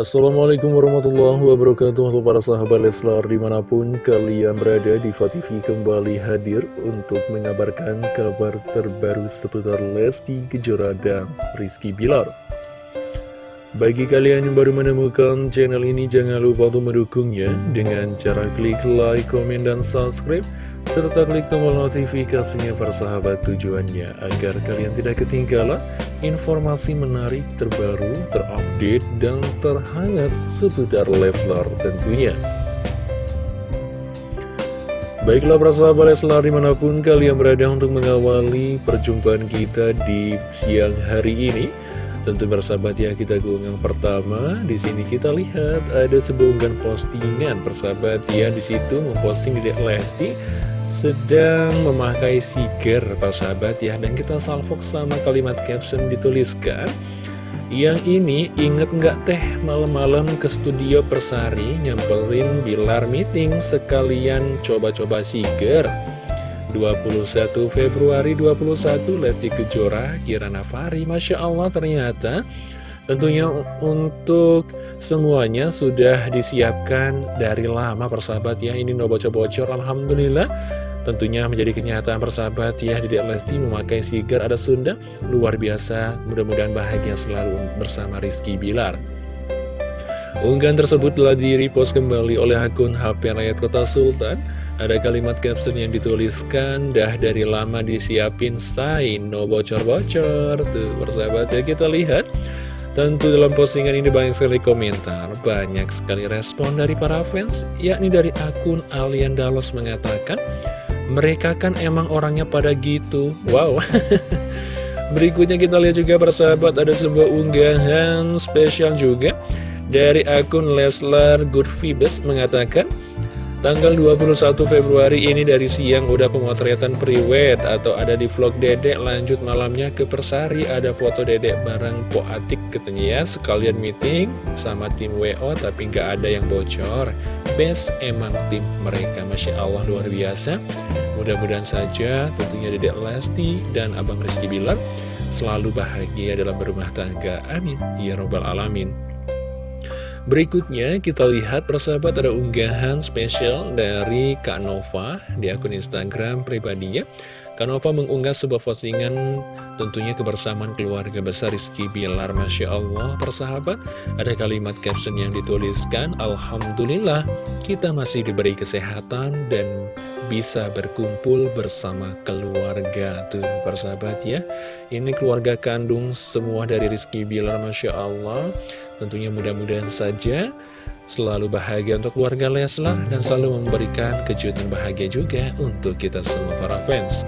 Assalamualaikum warahmatullahi wabarakatuh Halo para sahabat Leslar di mana pun kalian berada di TV kembali hadir untuk mengabarkan kabar terbaru seputar Lesti Kejora dan Rizky Bilar. Bagi kalian yang baru menemukan channel ini jangan lupa untuk mendukungnya dengan cara klik like, komen, dan subscribe serta klik tombol notifikasinya para sahabat tujuannya agar kalian tidak ketinggalan informasi menarik terbaru, terupdate, dan terhangat seputar Leslar tentunya. Baiklah para sahabat Leslar di mana pun kalian berada untuk mengawali perjumpaan kita di siang hari ini. Tentu bersahabat ya kita ke yang pertama di sini kita lihat ada sebuah postingan persahabat ya di situ memposting di Lesti sedang memakai siger para sahabat ya. Dan kita salvok sama kalimat caption dituliskan. Yang ini inget nggak teh malam-malam ke studio Persari nyamperin Bilar meeting sekalian coba-coba siger 21 Februari 21 Lesti Kejora Kirana Fari Masya Allah ternyata tentunya untuk semuanya sudah disiapkan dari lama persahabat ya. Ini no bocor-bocor Alhamdulillah. Tentunya menjadi kenyataan persahabat ya Dedek Lesti memakai sigar ada Sunda. Luar biasa mudah-mudahan bahagia selalu bersama Rizky Bilar. Unggahan tersebut telah di-repost kembali oleh akun HP Rakyat Kota Sultan. Ada kalimat caption yang dituliskan Dah dari lama disiapin say no bocor-bocor. Tuh persahabat ya kita lihat Tentu dalam postingan ini banyak sekali komentar, banyak sekali respon dari para fans, yakni dari akun Alian Dalos mengatakan, mereka kan emang orangnya pada gitu. Wow. Berikutnya kita lihat juga persahabat ada sebuah unggahan spesial juga dari akun Leslar Good Vibes mengatakan, Tanggal 21 Februari ini dari siang udah pemotretan priwet atau ada di vlog dedek lanjut malamnya ke Persari ada foto dedek bareng Po Atik katanya ya sekalian meeting sama tim WO tapi nggak ada yang bocor. Best emang tim mereka Masya Allah luar biasa. Mudah-mudahan saja tentunya dedek Lesti dan Abang Rizky Bilar selalu bahagia dalam berumah tangga. Amin. Ya robbal alamin Berikutnya kita lihat persahabat ada unggahan spesial dari Kak Nova di akun Instagram pribadinya. Kak Nova mengunggah sebuah postingan tentunya kebersamaan keluarga besar Rizky Bilar. Masya Allah persahabat ada kalimat caption yang dituliskan Alhamdulillah kita masih diberi kesehatan dan bisa berkumpul bersama keluarga tuh persahabat ya. Ini keluarga kandung semua dari Rizky Bilar Masya Allah. Tentunya mudah-mudahan saja selalu bahagia untuk keluarga Leslar dan selalu memberikan kejutan bahagia juga untuk kita semua para fans.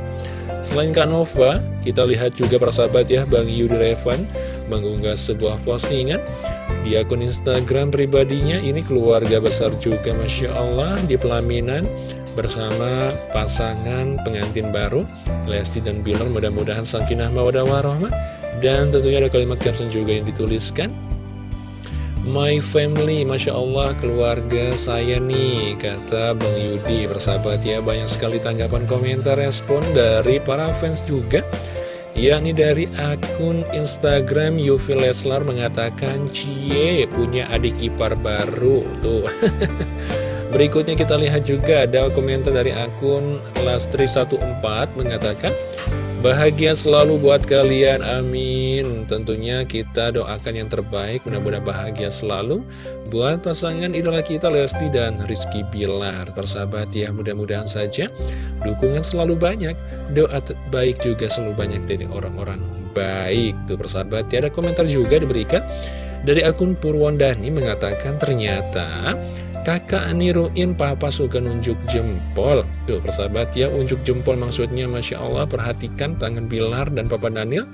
Selain Kak Nova, kita lihat juga persahabat ya Bang Yudi Revan mengunggah sebuah postingan di akun Instagram pribadinya ini keluarga besar juga Masya Allah di pelaminan bersama pasangan pengantin baru Lesti dan Bilar mudah-mudahan sakinah mawadah warahmah dan tentunya ada kalimat caption juga yang dituliskan. My family, Masya Allah keluarga saya nih Kata Bang Yudi. Persahabat ya banyak sekali tanggapan komentar respon dari para fans juga. Yakni dari akun Instagram Yufi Leslar mengatakan Cie punya adik ipar baru. Tuh Berikutnya kita lihat juga ada komentar dari akun Lastri14 mengatakan Bahagia selalu buat kalian, amin. Tentunya kita doakan yang terbaik, mudah-mudahan bahagia selalu Buat pasangan idola kita Lesti dan Rizky Bilar. Persahabat ya, mudah-mudahan saja Dukungan selalu banyak, doa baik juga selalu banyak dari orang-orang baik. Tuh persahabat, ya ada komentar juga diberikan Dari akun Purwondani mengatakan ternyata Kakak niruin papa suka nunjuk jempol. Tuh persahabat ya unjuk jempol maksudnya Masya Allah perhatikan tangan Bilar dan papa Daniel.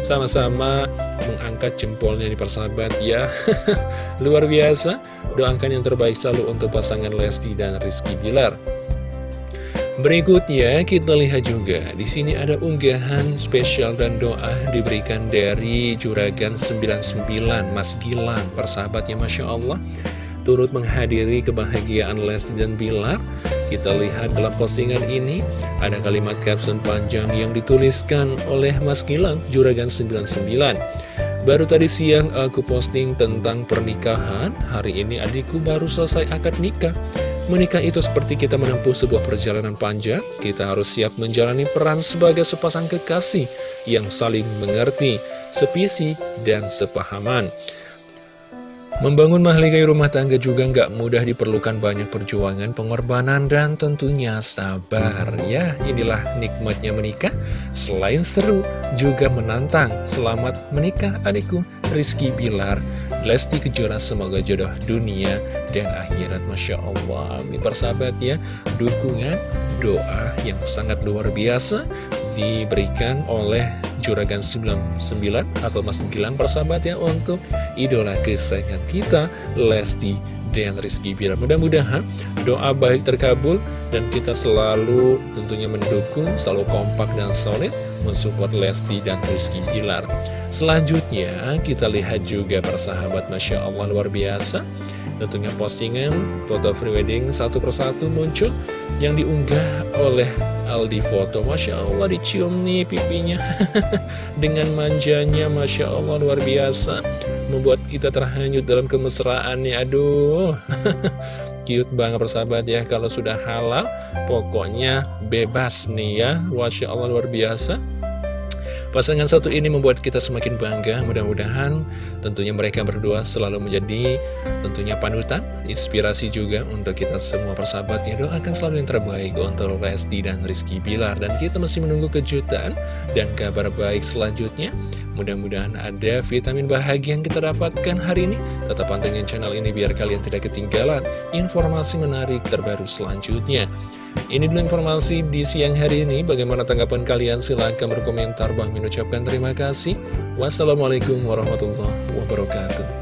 Sama-sama mengangkat jempolnya di persahabat ya. Luar biasa. Doakan yang terbaik selalu untuk pasangan Lesti dan Rizky Bilar. Berikutnya kita lihat juga di sini ada unggahan spesial dan doa diberikan dari Juragan 99 Mas Gilang. Persahabatnya Masya Allah turut menghadiri kebahagiaan Lesti dan Bilar. Kita lihat dalam postingan ini, ada kalimat caption panjang yang dituliskan oleh Mas Gilang, Juragan 99. Baru tadi siang aku posting tentang pernikahan Hari ini adikku baru selesai akad nikah Menikah itu seperti kita menempuh sebuah perjalanan panjang Kita harus siap menjalani peran sebagai sepasang kekasih Yang saling mengerti, sepisi, dan sepahaman Membangun mahligai rumah tangga juga nggak mudah diperlukan banyak perjuangan, pengorbanan, dan tentunya sabar. Ya, inilah nikmatnya menikah. Selain seru, juga menantang. Selamat menikah adikku, Rizky Bilar. Lesti Kejora semoga jodoh dunia dan akhirat Masya Allah Ini persahabat ya Dukungan doa yang sangat luar biasa Diberikan oleh Juragan 99 atau Mas Gilang persahabat ya untuk idola kesayangan kita Lesti dan Rizky Bilar. Mudah-mudahan doa baik terkabul dan kita selalu tentunya mendukung selalu kompak dan solid mensupport Lesti dan Rizky Bilar. Selanjutnya kita lihat juga persahabat Masya Allah luar biasa tentunya postingan foto prewedding satu persatu muncul yang diunggah oleh Aldi foto. Masya Allah dicium nih pipinya. Dengan manjanya Masya Allah luar biasa. Membuat kita terhanyut dalam kemesraannya Aduh. Cute banget persahabat ya Kalau sudah halal Pokoknya bebas nih ya. Masya Allah luar biasa Pasangan satu ini membuat kita semakin bangga, mudah-mudahan tentunya mereka berdua selalu menjadi tentunya panutan, inspirasi juga untuk kita semua persahabat yang doakan selalu yang terbaik untuk Resti dan Rizky Bilar. Dan kita masih menunggu kejutan dan kabar baik selanjutnya. Mudah-mudahan ada vitamin bahagia yang kita dapatkan hari ini. Tetap pantengin channel ini biar kalian tidak ketinggalan informasi menarik terbaru selanjutnya. Ini dulu informasi di siang hari ini. Bagaimana tanggapan kalian? Silahkan berkomentar. Bang mengucapkan terima kasih. Wassalamualaikum warahmatullahi wabarakatuh.